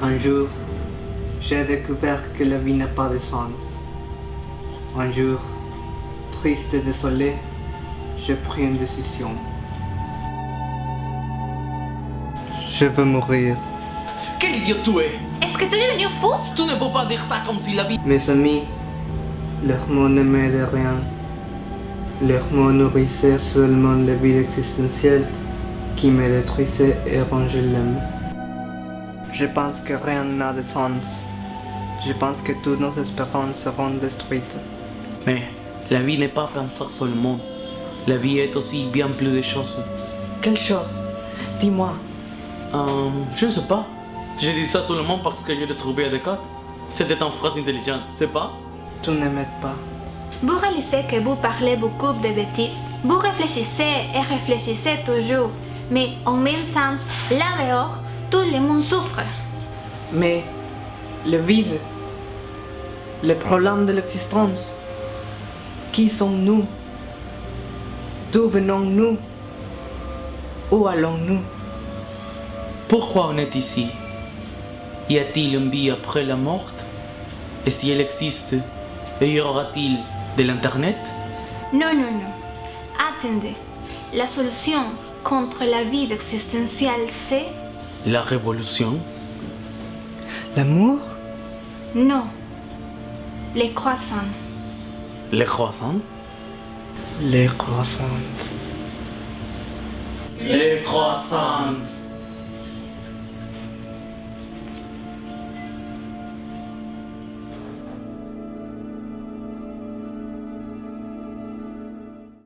Un jour, j'ai découvert que la vie n'a pas de sens. Un jour, triste et désolé, j'ai pris une décision. Je veux mourir. Quel idiot tu es? Est-ce que tu es devenu fou? Tu ne peux pas dire ça comme si la vie... Mes amis, leurs mots ne m'aidaient rien. Leurs mots nourrissaient seulement le vide existentiel qui me détruisait et rongeait l'âme. Je pense que rien n'a de sens. Je pense que toutes nos espérances seront détruites. Mais la vie n'est pas penser seulement. La vie est aussi bien plus de choses. Quelle chose? Dis-moi. Euh, je ne sais pas. J'ai dit ça seulement parce que je l'ai trouvé adéquat. C'était une phrase intelligente, c'est pas? Tu ne m'aides pas. Vous réalisez que vous parlez beaucoup de bêtises. Vous réfléchissez et réfléchissez toujours. Mais en même temps, là dehors, tout le monde souffre. Mais le vide, le problème de l'existence, qui sommes-nous? D'où venons-nous? Où allons-nous? Pourquoi on est ici? Y a-t-il une vie après la mort Et si elle existe, y aura-t-il de l'Internet? Non, non, non. Attendez. La solution contre la vie existentielle, c'est... La révolution? L'amour? Non. Les croissants. Les croissants? Les croissants. Les croissants